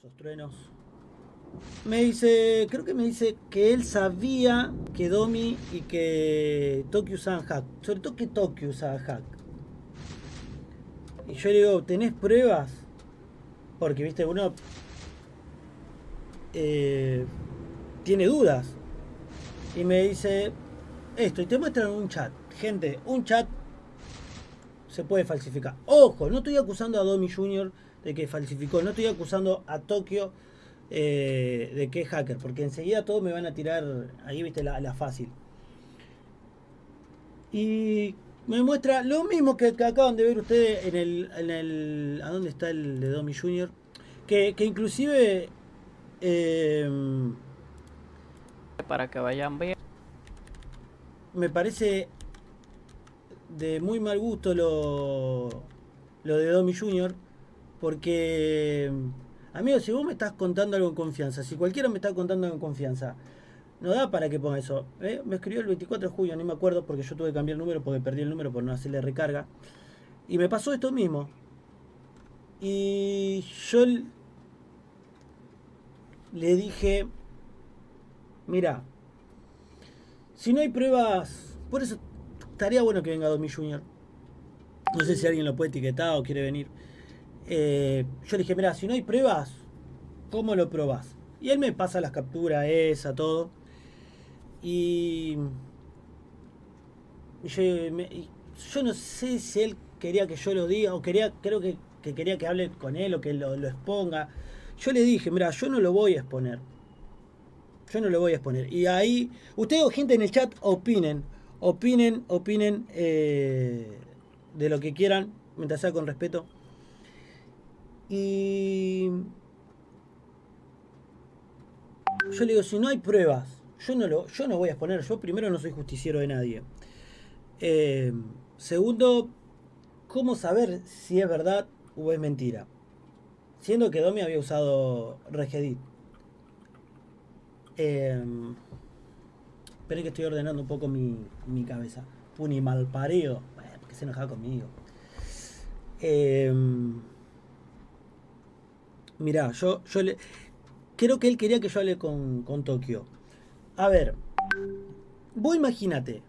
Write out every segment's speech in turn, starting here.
esos truenos. Me dice, creo que me dice que él sabía que Domi y que Tokyo usaban hack. Sobre todo que Tokyo usaba hack. Y yo le digo, ¿tenés pruebas? Porque, viste, uno eh, tiene dudas. Y me dice esto, y te muestran un chat. Gente, un chat se puede falsificar. Ojo, no estoy acusando a Domi Jr. de que falsificó, no estoy acusando a Tokio eh, de que es hacker, porque enseguida todos me van a tirar, ahí viste la, fácil. Y me muestra lo mismo que, acaban de ver ustedes en el, en el... ¿A dónde está el de Domi Jr.? Que, que inclusive... Eh, para que vayan bien. Me parece de muy mal gusto lo, lo de Domi Jr. Porque, amigo, si vos me estás contando algo en confianza, si cualquiera me está contando algo en confianza, no da para que ponga eso. ¿eh? Me escribió el 24 de julio, no me acuerdo porque yo tuve que cambiar el número porque perdí el número por no hacerle recarga. Y me pasó esto mismo. Y yo le dije, mira, si no hay pruebas, por eso estaría bueno que venga Domi Junior. No sé si alguien lo puede etiquetar o quiere venir. Eh, yo le dije, mira, si no hay pruebas, ¿cómo lo probás? Y él me pasa las capturas, esa, todo. Y, yo, no sé si él quería que yo lo diga o quería, creo que, quería que hable con él o que lo, exponga. Yo le dije, mira, yo no lo voy a exponer. Yo no lo voy a exponer. Y ahí, ustedes gente en el chat opinen opinen, opinen eh, de lo que quieran, mientras sea con respeto. Y yo le digo, si no hay pruebas, yo no, lo, yo no voy a exponer, yo primero no soy justiciero de nadie. Eh, segundo, ¿cómo saber si es verdad o es mentira? Siendo que Domi había usado Regedit. Eh, Esperen que estoy ordenando un poco mi, mi cabeza. Un mal pareo. Bueno, porque se enojaba conmigo. Eh, mirá, yo, yo le. Creo que él quería que yo hable con, con Tokio. A ver. Vos imagínate.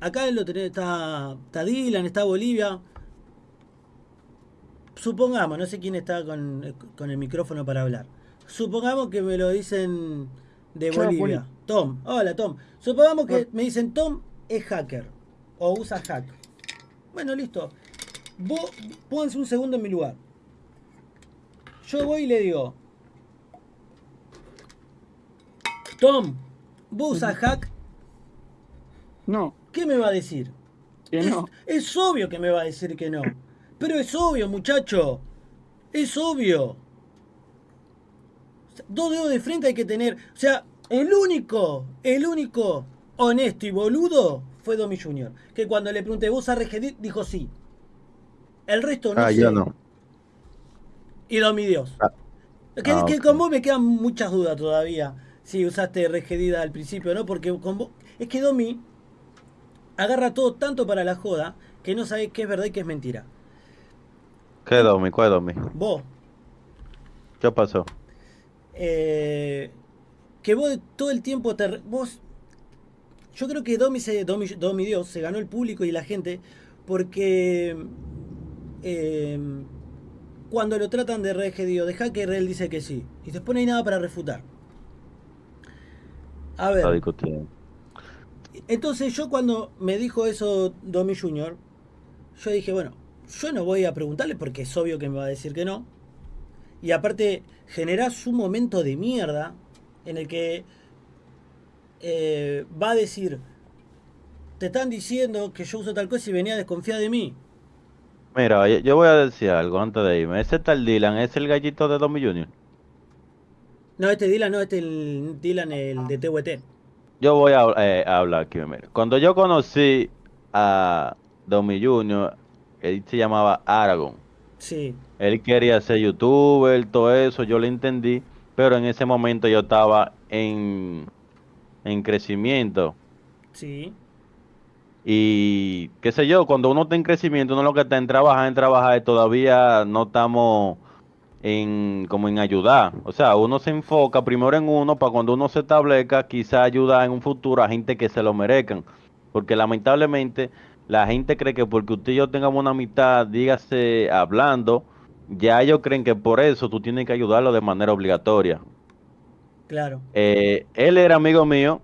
Acá lo tenés, está, está Dylan, está Bolivia. Supongamos, no sé quién está con, con el micrófono para hablar. Supongamos que me lo dicen de Bolivia. Tom, hola Tom. Supongamos que me dicen Tom es hacker o usa hack. Bueno, listo. Vos pónganse un segundo en mi lugar. Yo voy y le digo, Tom, ¿vos usas hack? No. ¿Qué me va a decir? Que no. Es obvio que me va a decir que no. Pero es obvio, muchacho. Es obvio. Dos dedos de frente hay que tener. O sea, el único, el único honesto y boludo fue Domi Jr. Que cuando le pregunté, ¿vos a Regedit? Dijo sí. El resto no ah, yo no. Y Domi Dios. Ah. Que, ah, con vos me quedan muchas dudas todavía. Si usaste Regedit al principio, ¿no? Porque con vos. Es que Domi agarra todo tanto para la joda que no sabe qué es verdad y qué es mentira. ¿Qué Domi? ¿Cuál Domi? Vos. ¿Qué pasó? Eh, que vos todo el tiempo te... Vos, yo creo que Domi, se, Domi, Dios se ganó el público y la gente porque eh, cuando lo tratan de regedido, de hacker, él dice que sí. Y después no hay nada para refutar. A ver. Entonces yo cuando me dijo eso Domi Jr., yo dije, bueno, yo no voy a preguntarle porque es obvio que me va a decir que no. Y aparte, generás un momento de mierda en el que eh, va a decir, te están diciendo que yo uso tal cosa y venía a desconfiar de mí. Mira, yo voy a decir algo antes de irme. Ese tal Dylan es el gallito de Domi Junior. No, este Dylan no, este el Dylan el de TWT. Yo voy eh, a, hablar aquí, mira. Cuando yo conocí a Domi Junior, él se llamaba Aragon. Sí. Él quería ser youtuber, todo eso, yo le entendí pero en ese momento yo estaba en, en crecimiento. Sí. Y qué sé yo, cuando uno está en crecimiento, uno lo que está en trabajar, en trabajar, todavía no estamos en como en ayudar. O sea, uno se enfoca primero en uno para cuando uno se establezca, quizá ayudar en un futuro a gente que se lo merezcan. Porque lamentablemente la gente cree que porque usted y yo tengamos una mitad, dígase hablando, ya ellos creen que por eso tú tienes que ayudarlo de manera obligatoria. Claro. Eh, él era amigo mío,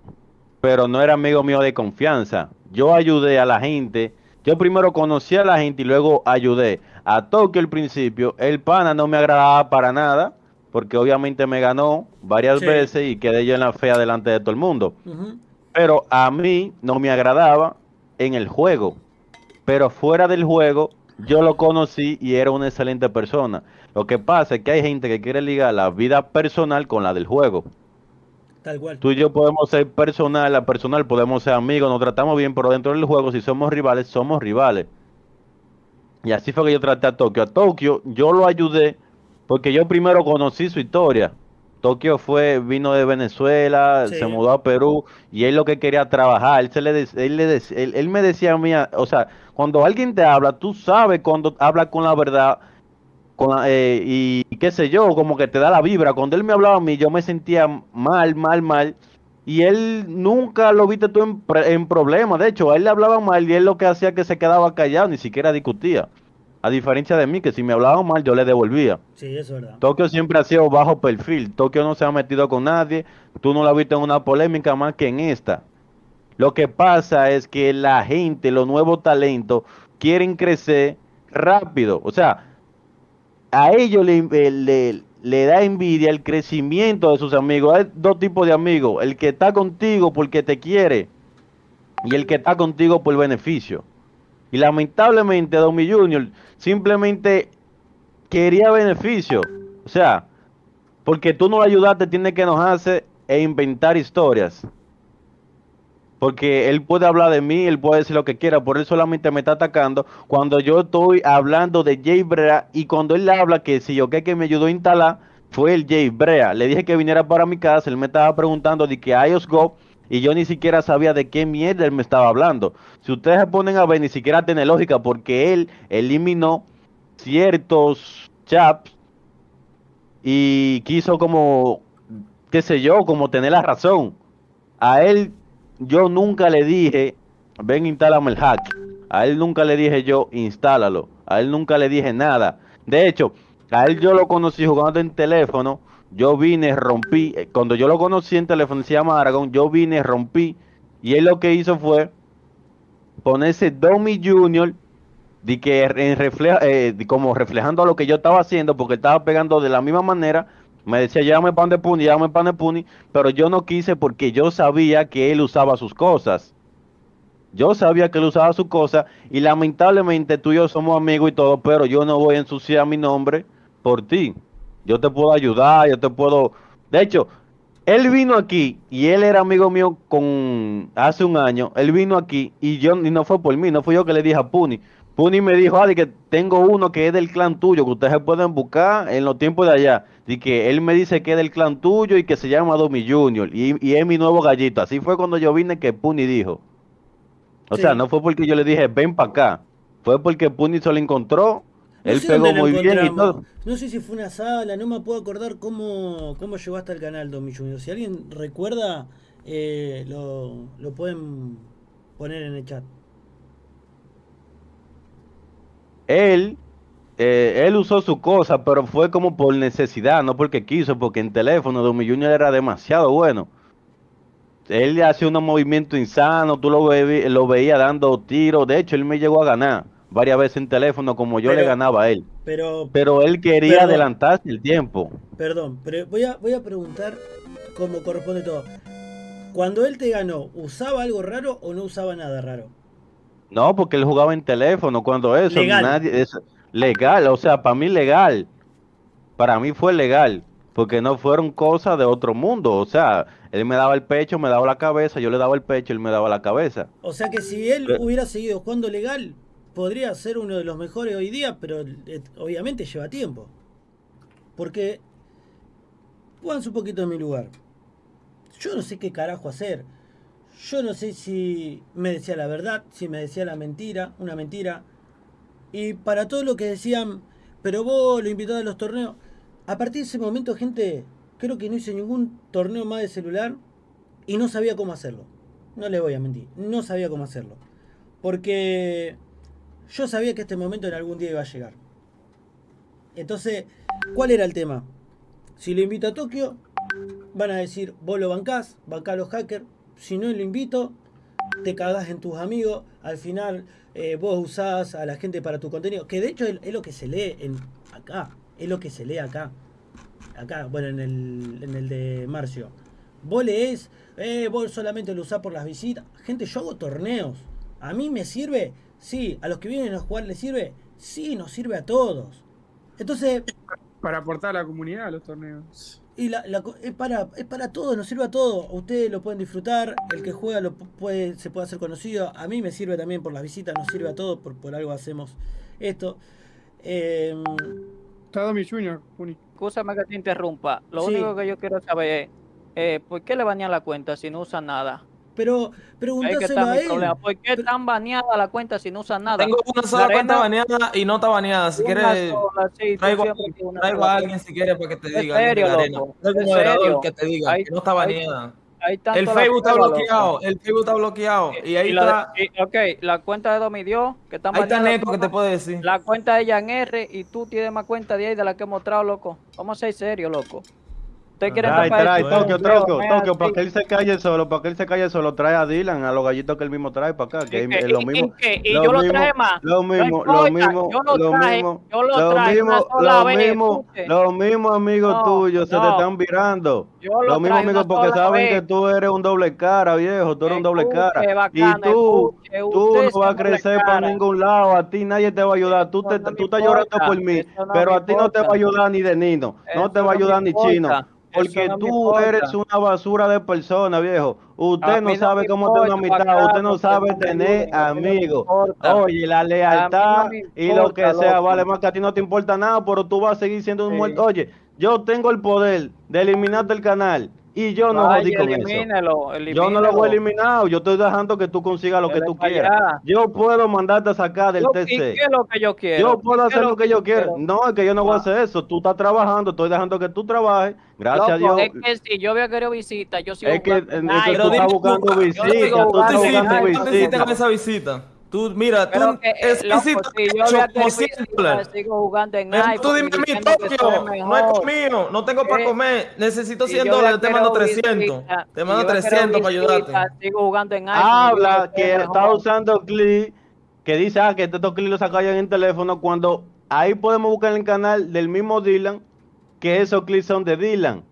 pero no era amigo mío de confianza. Yo ayudé a la gente. Yo primero conocí a la gente y luego ayudé. A Tokio al principio, el pana no me agradaba para nada, porque obviamente me ganó varias Sí. veces y quedé yo en la fea delante de todo el mundo. Pero a mí no me agradaba en el juego. Pero fuera del juego, yo lo conocí y era una excelente persona. Lo que pasa es que hay gente que quiere ligar la vida personal con la del juego. Tal cual. Tú y yo podemos ser personal, a personal podemos ser amigos, nos tratamos bien, pero dentro del juego, si somos rivales, somos rivales. Y así fue que yo traté a Tokio. A Tokio yo lo ayudé porque yo primero conocí su historia. Tokio fue, vino de Venezuela, Sí. se mudó a Perú y él lo que quería trabajar. Él, se le, él, le él, él me decía a mí, o sea, cuando alguien te habla, tú sabes cuando habla con la verdad con la- eh, y, y qué sé yo, como que te da la vibra. Cuando él me hablaba a mí, yo me sentía mal, mal, mal. Y él nunca lo viste tú en, en problemas. De hecho, a él le hablaba mal y él lo que hacía que se quedaba callado, ni siquiera discutía. A diferencia de mí, que si me hablaban mal, yo le devolvía. Sí, eso es verdad. Tokio siempre ha sido bajo perfil. Tokio no se ha metido con nadie. Tú no lo has visto en una polémica más que en esta. Lo que pasa es que la gente, los nuevos talentos, quieren crecer rápido. O sea, a ellos le, le- le da envidia el crecimiento de sus amigos. Hay dos tipos de amigos. El que está contigo porque te quiere y el que está contigo por beneficio. Y lamentablemente Domi Junior simplemente quería beneficio. O sea, porque tú no lo ayudaste, tiene que enojarse e inventar historias. Porque él puede hablar de mí, él puede decir lo que quiera, por él solamente me está atacando cuando yo estoy hablando de Jay Brea y cuando él habla que si yo que que me ayudó a instalar fue el Jay Brea. Le dije que viniera para mi casa, él me estaba preguntando de que iOS Go y yo ni siquiera sabía de qué mierda él me estaba hablando. Si ustedes se ponen a ver, ni siquiera tiene lógica porque él eliminó ciertos chaps y quiso como, qué sé yo, como tener la razón. A él yo nunca le dije, ven, instálame el hack. A él nunca le dije yo, instálalo. A él nunca le dije nada. De hecho, a él yo lo conocí jugando en teléfono. Yo vine, rompí. eh, Cuando yo lo conocí en teléfono, se llama Aragón. Yo vine, rompí. Y él lo que hizo fue ponerse Domi Junior de que eh, como reflejando lo que yo estaba haciendo, porque estaba pegando de la misma manera. Me decía, llámame pan de puni, llámame pan de puni, pero yo no quise porque yo sabía que él usaba sus cosas. Yo sabía que él usaba sus cosas y lamentablemente tú y yo somos amigos y todo, pero yo no voy a ensuciar mi nombre por ti. Yo te puedo ayudar, yo te puedo... De hecho, él vino aquí y él era amigo mío con hace un año. Él vino aquí y yo y no fue por mí, no fui yo que le dije a Puni. Puni me dijo, Adi, que tengo uno que es del clan tuyo, que ustedes se pueden buscar en los tiempos de allá. Y que él me dice que es del clan tuyo y que se llama Domi Junior. Y, y es mi nuevo gallito. Así fue cuando yo vine que Puni dijo. O Sí. sea, no fue porque yo le dije, ven para acá. Fue porque Puni se lo encontró. No él sé pegó muy bien y todo. No sé si fue una sala, no me puedo acordar cómo, cómo llegó hasta el canal Domi Junior. Si alguien recuerda, eh, lo, lo pueden poner en el chat. Él, eh, él usó su cosa, pero fue como por necesidad, no porque quiso, porque en teléfono Domi Junior era demasiado bueno. Él hacía unos movimientos insanos, tú lo, ve- lo veías dando tiros. De hecho, él me llegó a ganar varias veces en teléfono, como yo le ganaba a él. Pero, Pero él quería Perdón. adelantarse el tiempo. perdón, pero voy a, voy a preguntar cómo corresponde todo. Cuando él te ganó, ¿usaba algo raro o no usaba nada raro? No, porque él jugaba en teléfono. Cuando eso, Legal. nadie. Es legal, o sea, para mí legal. Para mí fue legal. Porque no fueron cosas de otro mundo. O sea, él me daba el pecho, me daba la cabeza, yo le daba el pecho, él me daba la cabeza. O sea que si él hubiera seguido jugando legal, podría ser uno de los mejores hoy día, pero eh, obviamente lleva tiempo. Porque, pónganse un poquito en mi lugar. Yo no sé qué carajo hacer. Yo no sé si me decía la verdad, si me decía la mentira, una mentira. Y para todo lo que decían, pero vos lo invitás a los torneos. A partir de ese momento, gente, creo que no hice ningún torneo más de celular y no sabía cómo hacerlo. No le voy a mentir, no sabía cómo hacerlo. Porque yo sabía que este momento en algún día iba a llegar. Entonces, ¿cuál era el tema? Si lo invito a Tokio, van a decir, vos lo bancás, bancás a los hackers. Si no lo invito, te cagás en tus amigos. Al final, eh, vos usás a la gente para tu contenido. Que de hecho es, es lo que se lee en acá. Es lo que se lee acá. Acá, bueno, en el, en el de Marcio. Vos lees, eh, vos solamente lo usás por las visitas. Gente, yo hago torneos. A mí me sirve, sí. A los que vienen a jugar les sirve, sí, nos sirve a todos. Entonces, Para aportar a la comunidad a los torneos. Y la, la es, para, es para todos, nos sirve a todos. Ustedes lo pueden disfrutar, el que juega lo pu- puede, se puede hacer conocido. A mí me sirve también por las visitas, nos sirve a todos, por, por algo hacemos esto. Eh, Está Domi Junior, Puni. Escúchame que te interrumpa. Lo Sí. único que yo quiero saber es, eh, ¿por qué le banean la cuenta si no usa nada? Pero pregúntaselo está a él. ¿Por qué tan baneada la cuenta si no usa nada? Tengo una sola La cuenta arena- baneada y no está baneada. Si quieres, sola, sí, tú traigo, a alguien si quieres para que te ¿En diga. serio, loco? Traigo un ¿En moderador serio? que te diga que no está baneada. Hay tanto El la Facebook está bloqueado. loco. El Facebook está bloqueado. Y ahí Y la está. y- ok, la cuenta de Domidio, que están Ahí está baneadas Neco que te puede decir. La cuenta de Jan R y tú tienes más cuenta de ahí de la que he mostrado, loco. Vamos a ser serios, loco. Ustedes quieren Trae, tapar trae, Tokio, Tokio, Tokio, para que él se calle solo, para que él se calle solo, trae a Dylan, a los gallitos que él mismo trae para acá, que ¿Y es lo ¿Y- mismo. y yo lo traje más. Lo mismo, lo mismo, lo mismo, lo mismo, lo mismo, los mismos amigos tuyos se te están virando. Los mismos amigos porque saben que tú eres un doble cara, viejo, tú eres un doble cara. y tú, tú no vas a crecer para ningún lado, a ti nadie te va a ayudar, tú, te, no tú estás llorando por mí, no pero a ti no te va a ayudar ni de Nino, no te va a ayudar ni Chino. Porque no tú eres una basura de persona, viejo. Usted no sabe cómo tener una amistad, usted no sabe tener amigos. Oye, la no lealtad y lo que sea, loco. vale más que a ti no te importa nada, pero tú vas a seguir siendo un Sí. muerto. Oye, yo tengo el poder de eliminarte el canal y yo no Vaya, jodí con eso. elimínelo, Yo no lo voy a eliminar, yo estoy dejando que tú consigas lo que tú quieras. allá. Yo puedo mandarte a sacar del Yo- ¿Y TC. qué es lo que yo quiero? Yo ¿Y puedo hacer lo que yo quiero. quiero? No, es que yo no voy a Ah. hacer eso. Tú estás trabajando, estoy dejando que tú trabajes. Gracias a Dios. Es que si yo había querido visita, yo sigo Es que, jugando eh, en es que Nike. tú estás buscando visita, tú estás jugando ¿Tú en buscando Nike, hiciste, ¿Cuánto hiciste visita. con esa visita? Tú, mira, tú, que, eh, esa loco, visita si yo te había echó como querido 100 visita, dólares. sigo jugando en Pero tú dime a mi Tokio, no es conmigo, no tengo para Eh, comer, necesito Si 100 yo había dólares, te mando querido 300, visita, te mando yo había 300 para ayudarte. Sigo jugando en Nike. Habla que mejor. está usando clip que dice ah, que estos clips los sacan en el teléfono cuando ahí podemos buscar en el canal del mismo Dylan que esos clips son de Dylan.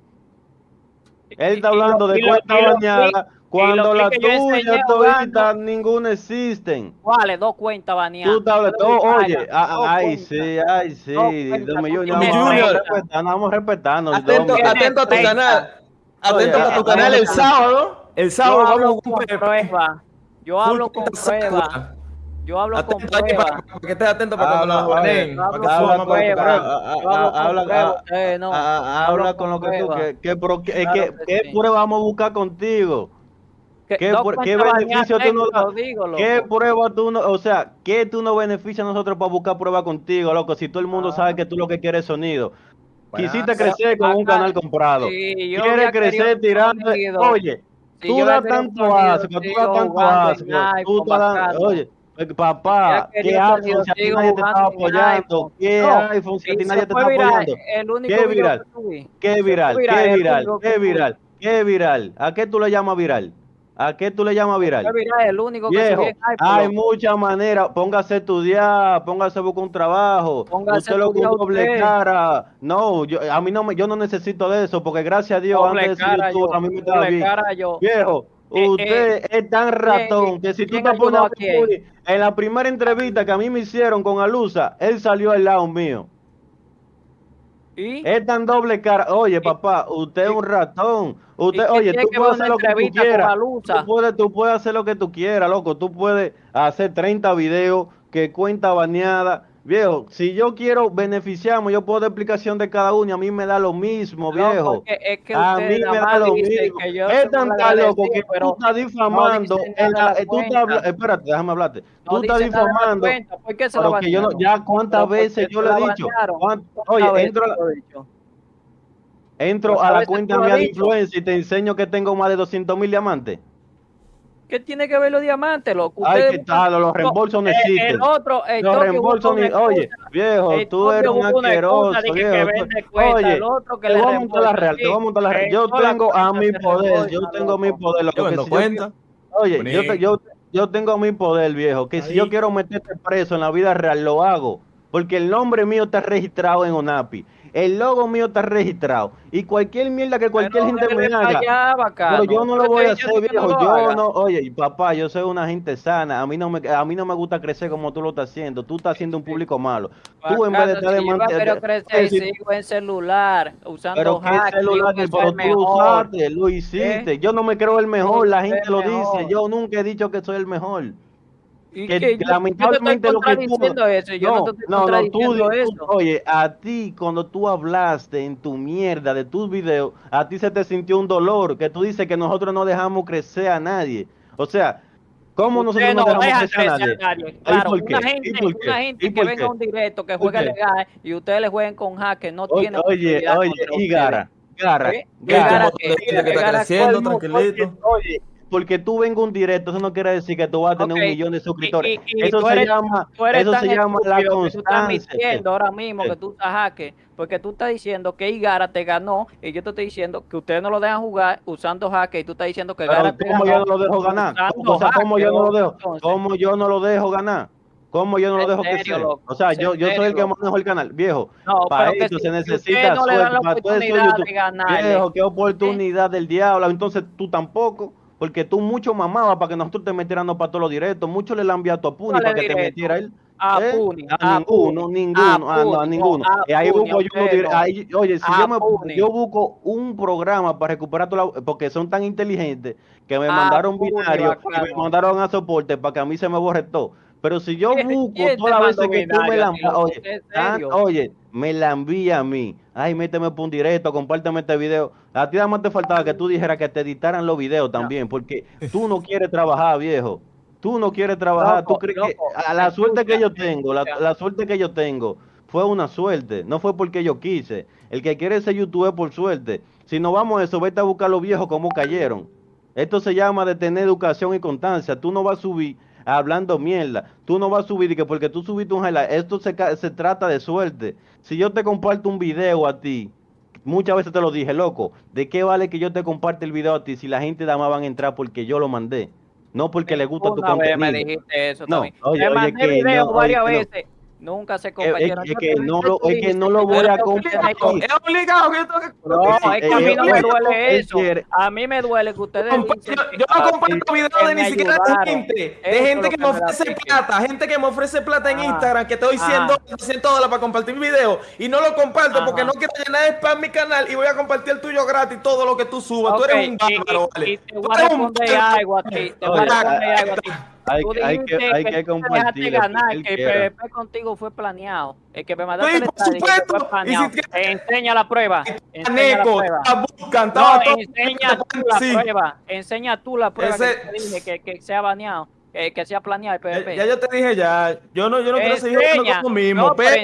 Él está Y- y lo- hablando de cuenta bañada cuando los la clips que yo tuya enseñé todita jugando- ninguna existen. ¿Cuáles? Dos cuentas baneadas. Tú doy oye, ay, sí, ay, sí, Dos Junior, vamos respetarnos. Atento, atento a tu 30. canal. Atento Oye, a tu canal el sábado. El Yo sábado hablo vamos a con prueba. Yo hablo con prueba. Yo hablo con Atento ahí para, prueba. para que estés atento para cuando la baneen, habla con lo que tú, ¿qué prueba vamos a buscar contigo? ¿Qué, ¿Qué, dos pr- qué cuentas beneficio tú tengo, das? digo, loco. ¿Qué prueba tú no, o sea, qué tú nos beneficias a nosotros para buscar prueba contigo, loco? Si todo el mundo Ah. sabe que tú lo que quieres es sonido. Quisiste crecer con un canal comprado. Sí, Quieres crecer tirando. Oye, tú das tanto asco, tú das tanto asco. Tú oye, eh, papá, ¿qué iPhone si a ti nadie te estaba en apoyando? ¿Qué No, iPhone si a ti nadie te está viral, apoyando? ¿Qué viral? ¿Qué viral? ¿Qué viral? ¿Qué viral? ¿Qué viral? ¿A qué tú le llamas viral? ¿A qué tú le llamas viral? Viral, el único que Viejo, iPhone. hay loco. muchas maneras. Póngase a estudiar, póngase a buscar un trabajo. Póngase a usted lo que estudiar doble usted. cara. No, yo, a mí no me, yo no necesito de eso, porque gracias a Dios Doble antes de youtuber yo, a mí me estaba bien. cara yo. Viejo, Eh, usted es tan ratón que si tú te pones a en la primera entrevista que a mí me hicieron con Alusa, él salió al lado mío. ¿Y? Es tan doble cara. Oye, papá, usted es un ratón. Usted, oye, tú puedes hacer lo que tú quieras. Tú puedes, tú puedes hacer lo que tú quieras, loco. Tú puedes hacer 30 videos que cuenta baneada. Viejo, si yo quiero beneficiarme, yo puedo dar explicación de cada uno y a mí me da lo mismo, No, viejo. porque es que A mí me da lo mismo. Es tan loco que tú estás difamando. dice en nada la- tú estás cuenta. espérate, déjame hablarte. no tú estás difamando. cuenta. ¿Por qué se que yo no, ya cuántas Pero ¿por veces yo le he dicho. Oye, entro a la- lo entro Pues a la cuenta lo mía de influencia y te enseño que tengo más de 200 mil diamantes. ¿Qué tiene que ver los diamantes, loco? Ay, ¿qué tal? Los reembolsos no existen. El otro, el Los reembolsos ni... Oye, viejo, El tú eres un asqueroso, que- que viejo. vende tú- cuenta, Oye, el otro que te le voy a montar la real, te voy a montar la real. Yo tengo a mi poder, yo tengo mi poder. Yo que si cuenta. Oye, yo, te- yo, yo tengo mi poder, viejo, que si Ahí. yo quiero meterte preso en la vida real, lo hago. Porque el nombre mío está registrado en ONAPI. El logo mío está registrado. Y cualquier mierda que cualquier Pero gente me haga. allá, bacano. Pero yo no lo voy a hacer, viejo. Yo no, oye, papá, yo soy una gente sana. A mí no me, a mí no me gusta crecer como tú lo estás haciendo. Tú estás haciendo un público malo. Tú en vez de Bacano, estar de mantener- quiero crecer, si- sigo en celular, usando pero qué hack, celular, que pero tú mejor. usaste, lo hiciste. Yo no me creo el mejor, la gente lo mejor. dice. Yo nunca he dicho que soy el mejor. Y que que yo- lamentablemente yo lo que estoy tú- eso, yo no, te estoy no, no, tú, tú- eso. oye, a ti cuando tú hablaste en tu mierda de tus videos, a ti se te sintió un dolor, que tú dices que nosotros no dejamos crecer a nadie. O sea, ¿cómo Usted nosotros no dejamos deja crecer a nadie? crecer a nadie. ¿Y Claro, por una qué? gente, ¿Y por qué? una ¿Y gente que venga a un directo, que ¿Por juegue qué? legal y ustedes le jueguen con hack, que no Oye, tiene oye, posibilidad oye, contra y ustedes. Gara, Gara, ¿Eh? Gara, Gara, que- que está Gara, creciendo, colmo, tranquilito. Oye, porque tú vengas a un directo, eso no quiere decir que tú vas a tener un millón de suscriptores. y- y- y eso se eres- llama, eso se llama la tú estás constancia. mintiendo ahora mismo ¿Qué? que tú estás hacker, porque tú estás diciendo que Igara te ganó y yo te estoy diciendo que ustedes no lo dejan jugar usando hacker y tú estás diciendo que Pero Gara te ¿cómo yo no lo dejo ganar? O sea, ¿cómo yo no lo dejo? entonces. ¿Cómo yo no lo dejo ganar? ¿Cómo yo no lo dejo serio, crecer? loco, O sea, yo, yo soy el que manejo el canal. Viejo, No, para si- se si necesita no dan suerte. Para todo eso oportunidad YouTube. Viejo, qué oportunidad del diablo. Entonces tú tampoco. Porque tú mucho mamabas para que nosotros te metiéramos para todos los directos. Mucho le la enviado a Puni ¿Cuál para que te metiera él. A ¿Eh? Puni, A a ninguno, Puni, ninguno, a ah, no, a ninguno. no, Y ahí Puni, busco yo unos usted dire- no. ahí- oye, si yo me yo busco un programa para recuperar toda la, porque son tan inteligentes que me mandaron Puni, binario y me mandaron a soporte para que a mí se me borre todo. Pero si yo ¿Quién- busco todas las veces que tú me binario la a ti, loco? oye, oye, me la envía a mí. Ay, méteme por un directo, compárteme este video. A ti nada más te faltaba que tú dijeras que te editaran los videos también, porque tú no quieres trabajar, viejo. Tú no quieres trabajar, tú crees loco, que a la suerte que yo tengo, la, la suerte que yo tengo fue una suerte, no fue porque yo quise. El que quiere ser youtuber por suerte. Si no vamos a eso, vete a buscar los viejos como cayeron. Esto se llama de tener educación y constancia. Tú no vas a subir hablando mierda. Tú no vas a subir y que porque tú subiste un highlight. Esto se, se trata de suerte. Si yo te comparto un video a ti, muchas veces te lo dije, loco, ¿de qué vale que yo te comparte el video a ti si la gente nada más van a entrar porque yo lo mandé? No porque le gusta tu vez contenido. me dijiste eso No, oye, Te oye, mandé que no, varias oye, no. Nunca se Es- compartieron. es que no lo- es que no lo voy a compartir. Es obligado que yo tengo que No, es que a mí no me duele eso. A mí me duele que ustedes Yo, no comparto videos de ni siquiera de gente, de gente que me ofrece plata, gente que me ofrece plata en Ah. Instagram, que te doy 100 Ah. dólares, 200 dólares para compartir mi video y no lo comparto porque no quiero llenar de spam mi canal y voy a compartir el tuyo gratis todo lo que tú subas. Tú eres un bárbaro, vale. y te Tú voy a eres un responder algo a ti. Te voy a responder algo a ti. Hay Tú que- hay dijiste que- hay que tú te compartir dejaste lo que ganar, que el quiera. PvP contigo fue planeado. El que me mandaste Sí, por supuesto. fue si te- Enseña la prueba. Enseña la prueba. buscan, No, enseña tú la Sí. prueba. Enseña tú la prueba Ese- que te dije que, que sea baneado. Que, que sea planeado el PvP. Ya, ya yo te dije ya, yo no, yo no quiero seguir haciendo Enseña. con lo mismo, No, pero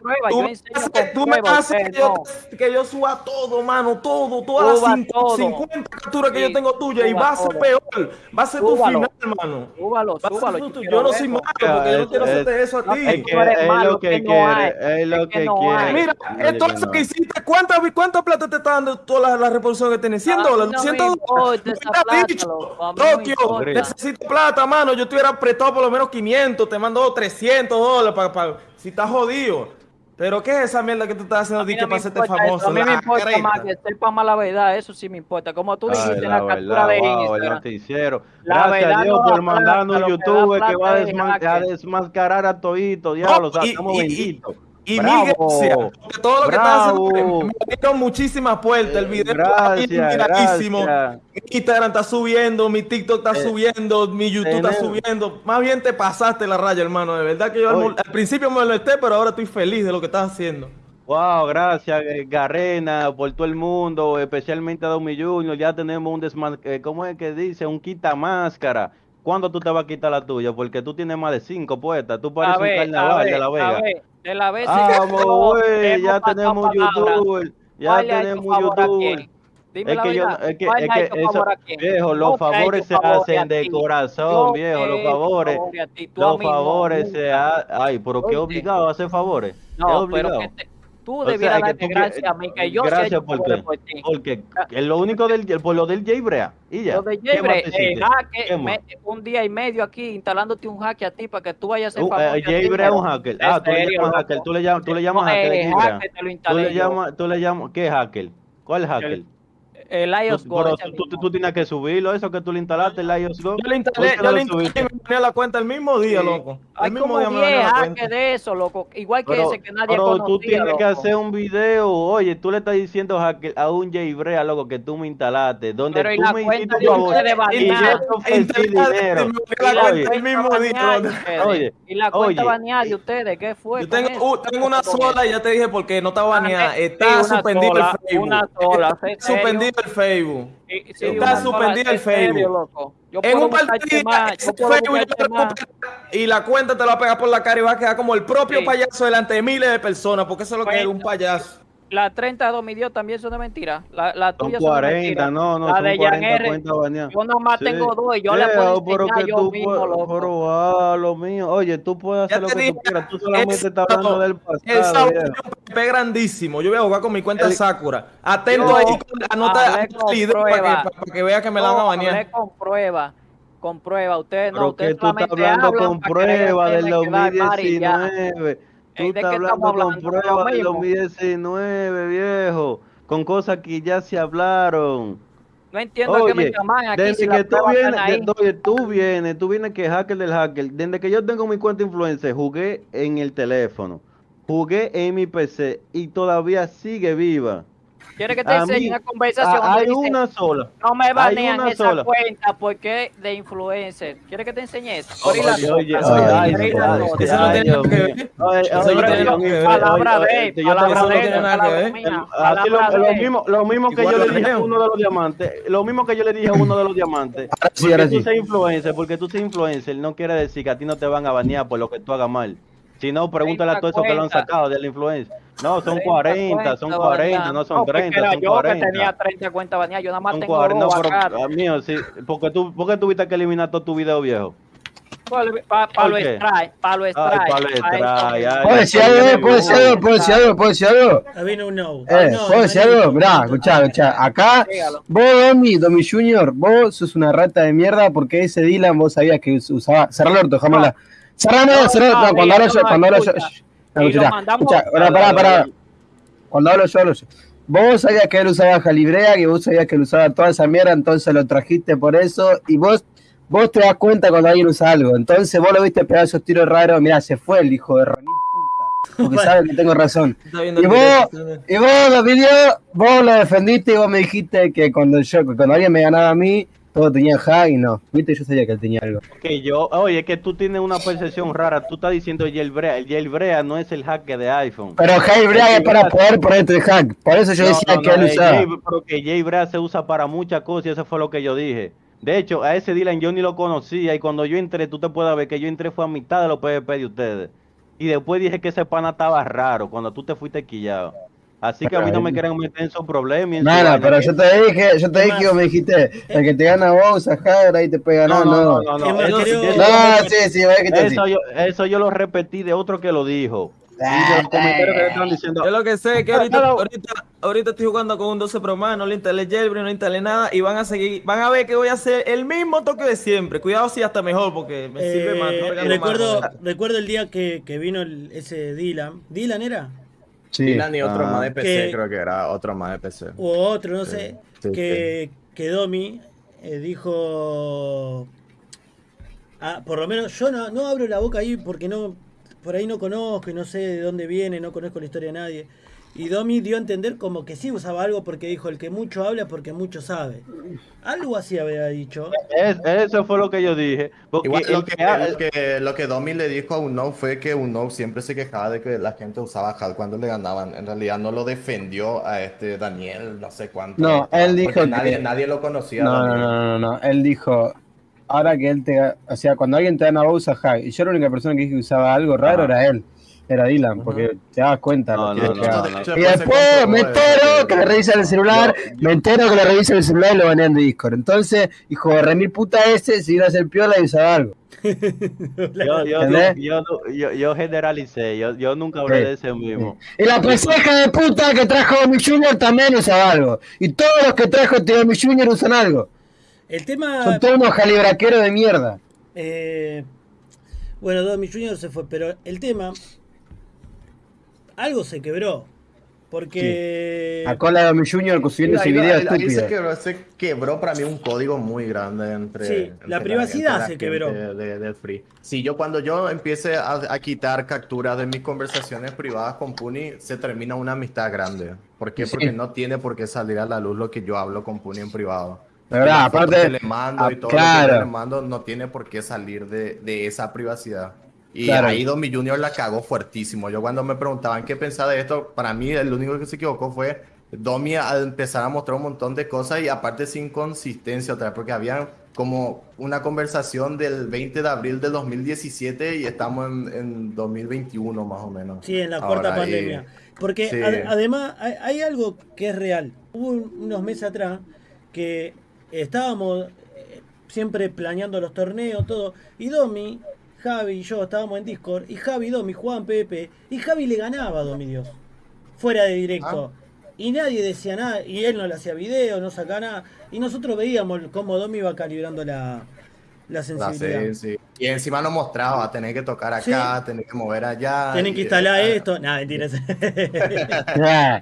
prueba, tú, me haces- con tú me prueba, haces que ustedes yo, no. que yo suba todo, mano, todo, todas Suba las todo. 50 capturas que Sí, yo tengo tuyas y va a ser todo. peor, va a ser tu final, hermano. Súbalo, súbalo. yo no soy malo porque yo no quiero es- hacerte eso a no, ti. Es que es lo que que no quiere, hay, es lo que que no quiere. Mira, esto que no. hiciste, ¿cuánta, ¿cuánta plata te está dando toda la, la reproducción que tienes? 100 A mí dólares, no me 200 importa dólares. no Tokio, necesito plata, mano. Yo te hubiera prestado por lo menos 500, te mando 300 dólares para, para si estás jodido. Pero ¿qué es esa mierda que tú estás haciendo A mí no para hacerte eso, famoso? A mí me importa más que sepa más la verdad, eso sí me importa. Como tú Ay, dijiste en la la captura verdad, de wow, Instagram. noticiero. La Gracias a Dios no por da mandarnos un youtuber que va a, desman- desmascarar a todito, diablo. o sea, y- estamos benditos. Y Bravo. mil gracias. Porque todo lo que estás haciendo me- abrieron muchísimas puertas. El Eh, video gracias, está gracias. Mi Instagram está subiendo, mi TikTok está Eh, subiendo, mi YouTube está subiendo. Más bien te pasaste la raya, hermano. De verdad que yo al, Oye. mol- al principio me molesté, pero ahora estoy feliz de lo que estás haciendo. Wow, gracias eh, Garrena, por todo el mundo, especialmente a Domi Junior. Ya tenemos un desman... ¿Cómo es que dice? Un quita máscara. ¿Cuándo tú te vas a quitar la tuya? Porque tú tienes más de cinco puestas. Tú pareces ver, un carnaval de La a Vega. ver, de la vez Vamos, güey, hemos ya tenemos youtuber. Ya ¿Cuál le ha hecho tenemos favor a YouTube. quién? Dime Es la que yo, es que, ¿Cuál es que eso, favor viejo, los favores se hacen de corazón, Yo viejo, los favores, ti. Los no, favores se hacen, ay, pero qué obligado a hacer favores, es No, pero que te- tú debieras que que- gracias a mí, que yo gracias por por ti. porque es lo único del, por lo del Jbrea, y ya, Lo de ¿qué más Jebre, te eh, más? me- un día y medio aquí instalándote un hack a ti para que tú vayas a ser Uh, famoso. eh, Jbrea es un hacker, ah, tú le llamas hacker, tú le llamas, tú le llamas hacker eh, Jbrea, hacker le llamas, tú le llamas, ¿qué hacker? ¿Cuál hacker? El iOS Tú- Go. pero tú, tú, tú tienes que subirlo, eso que tú le instalaste, el iOS Go. Yo le ¿por instalé, yo le instalé y me ponía la cuenta el mismo día, Sí. loco. Hay El mismo como día me 10 ponía la hackers cuenta. de eso, loco. Igual que Pero, ese que nadie pero conocía, tú tienes que loco. hacer un video, oye, tú le estás diciendo a, que- a un Jbrea, loco, que tú me instalaste, donde Pero y tú la me cuenta hiciste de un favor ustedes y yo baneada. te ofrecí dinero. El mismo día. baneada de loco. ustedes. Oye, Y la cuenta baneada de ustedes, ¿qué fue? Yo tengo, uh, tengo una ¿Qué fue con sola y ya te dije porque no está baneada. Ah, eh, Está una suspendido sola, el Facebook. una sola, Está ¿en serio? Suspendido el Facebook. Sí, Está suspendido el serio, Facebook. loco. Yo En un par de buscarte días, más, ese yo puedo Facebook más. y la cuenta te la va a pegar por la cara y va a quedar como el propio Sí. payaso delante de miles de personas, porque eso es lo que es un payaso. La 32 mi Dios también son de mentira. La, la Son tuya son de 40, mentira. no, no, La son de 40 Jan. Yo nomás Sí. tengo dos y yo le puedo Viejo, pero que yo tú mismo, puedes- loco. Pero ah, lo mío, oye, tú puedes hacer lo que dije, tú quieras, tú el solamente estás hablando del El pasado, un PP grandísimo. Yo voy a jugar con mi cuenta El- Sakura. Atento Yo ahí, anota el video para que, para que vea que me la van a No, hablé con prueba, con prueba. Ustedes no, que tú estás hablando hablan con prueba del hacerme quedar mal y ya. 2019. Tú ¿De estás qué hablando con hablando? prueba Lo del mismo. 2019, viejo. Con cosas que ya se hablaron. No entiendo a qué me llaman aquí desde si que tú pruebas vienes, de- tú vienes, tú vienes que hacker del hacker. Desde que yo tengo mi cuenta influencer, jugué en el teléfono, jugué en mi PC y todavía sigue viva. ¿Quieres que te a enseñe mí- una conversación? Hay dice, una sola. No me banean esa sola. cuenta porque de influencer. ¿Quieres que te enseñe eso? Oye, Ahorita- oye, oye, Eso no tiene nada que ver. Oye, Eso no tiene que ver. Palabra de, palabra de, palabra de. mismo, lo mismo que yo le dije a uno de los diamantes, lo mismo que yo le dije a uno de los diamantes. Porque tú seas influencer, porque tú seas influencer, no quiere decir que a ti no te van a banear por lo que tú hagas mal. Si no, pregúntale a todos esos que lo han sacado de la influencia. No, son 30 40, son cuentas 40, baneadas. no son porque 30, era son yo que 40. tenía 30 cuentas baneadas. Yo nada más Son tengo 40, dos no, pero acá. a mío, sí, porque tú, porque tuviste que eliminar todo tu video viejo. Para ¿Por lo qué? extrae, para lo extrae. Ay, pa' lo extrae, ay, ¿Puedo decir algo? ¿Puedo decir algo? ¿Puedo decir algo? ¿Puedo decir algo? A mí no, no. Eh, No, ¿puedo decir algo? Mirá, escuchá, escuchá. Acá, vos, Domi, Domi Junior, vos sos una rata de mierda porque ese Dylan vos sabías que us- usaba. Cerrá el orto, jamás la. No, no, no, cuando hablo yo, cuando hablo yo. escucha. pará, pará. Cuando hablo yo, hablo yo. Vos sabías que él usaba Jalibrea, que vos sabías que él usaba toda esa mierda, entonces lo trajiste por eso, y vos, vos te das cuenta cuando alguien usa algo. Entonces vos lo viste pegar esos tiros raros, mirá, se fue el hijo de Ronnie puta, porque sabe que tengo razón. Y vos, y vos los videos, vos lo defendiste y vos me dijiste que cuando yo, cuando alguien me ganaba a mí, todos tenían hack y no. Viste, yo sabía que él tenía algo. Que yo, oye, que tú tienes una percepción rara. Tú estás diciendo jailbreak. El jailbreak no es el hack de iPhone. Pero jailbreak es para poder ponerte el hack. Por eso yo No, decía no, que no, él usaba. jail- pero que se usa para muchas cosas y eso fue lo que yo dije. De hecho, a ese Dylan yo ni lo conocía y cuando yo entré, tú te puedes ver que yo entré fue a mitad de los PvP de ustedes. Y después dije que ese pana estaba raro cuando tú te fuiste quillado. Así que a mí no me quieren meter en su no, vaina, pero yo te dije, yo te dije vos me dijiste, el que te gana vos usa hack, ahí te ganar, no. No, no, no, sí, sí, Eso yo, eso yo lo repetí de otro que lo dijo. Le están diciendo. Yo lo que sé es que Ah, ahorita, ahorita, ahorita estoy jugando con un 12 Pro más, no le instalé jailbreak, no le instalé nada y van a seguir, van a ver que voy a hacer el mismo toque de siempre. Cuidado si hasta mejor porque me sirve más. Eh, recuerdo, más. recuerdo el día que, que vino el- ese Dylan. ¿Dylan era? Sí. Dylan y otro Ah. más de PC, Que- creo que era otro más de PC. O otro, no Sí, sé. sí, que, que Domi eh, dijo. Ah, por lo menos yo no, no abro la boca ahí porque no por ahí no conozco y no sé de dónde viene, no conozco la historia de nadie. Y Domi dio a entender como que sí usaba algo porque dijo el que mucho habla porque mucho sabe. Algo así había dicho. Es- eso fue lo que yo dije. Porque Igual lo que, ha- lo que, lo que Domi le dijo a Uno fue que Uno siempre se quejaba de que la gente usaba HAL cuando le ganaban. En realidad no lo defendió a este Daniel, no sé cuánto. No, él dijo que- nadie, nadie lo conocía. No, no, no, no, no, él dijo, ahora que él te, o sea, cuando alguien te gana vos usa hack, y yo la única persona que dije que usaba algo raro Ajá. era él. Era Dylan, porque te das cuenta. No, lo no, que no. Y después me entero que le revisan el celular, me entero que le revisan el celular y lo banean de Discord. Entonces, hijo de remil puta ese, si iba a hacer piola y usaba algo. Yo, yo, yo, yo, yo, yo generalicé, yo, yo nunca hablé Sí, de ese mismo. Y la penseja de puta que trajo Domi Junior también usaba algo. Y todos los que trajo Domi Junior usan algo. El tema. Son todos unos jalibraqueros de mierda. eh, bueno, Domi Jr. se fue, pero el tema. Algo se quebró. Porque. A cola de Domi Junior subiendo ese video ahí- ahí se quebró, se quebró para mí un código muy grande entre. Sí, entre la privacidad entre la se quebró. De, del Free. Sí, yo cuando yo empiece a, a quitar capturas de mis conversaciones privadas con Puni, se termina una amistad grande. ¿Por qué? Sí. Porque no tiene por qué salir a la luz lo que yo hablo con Puni en privado. De verdad, aparte- que le mando y ah, todo lo claro. que yo le mando no tiene por qué salir de, de esa privacidad. Y Claro. ahí Domi Junior la cagó fuertísimo. Yo cuando me preguntaban qué pensaba de esto, para mí el único que se equivocó fue Domi al empezar a mostrar un montón de cosas y aparte sin consistencia otra vez, porque había como una conversación del 20 de abril de 2017 y estamos en, en 2021 más o menos. Sí, en la cuarta Ahora, y- pandemia. Porque sí. ad- además hay, hay algo que es real. Hubo un- unos meses atrás que estábamos eh, siempre planeando los torneos, todo. Y Domi, Javi y yo estábamos en Discord. Y Javi y Domi jugaban PvP. Y Javi le ganaba a Domi Dios. Fuera de directo. Y nadie decía nada. Y él no le hacía video, no sacaba nada. Y nosotros veíamos cómo Domi iba calibrando la, la sensibilidad. sí. Y encima lo mostraba, tener que tocar acá, tener que mover allá. Tienen que instalar ah, esto. Nada, mentiras. Ah.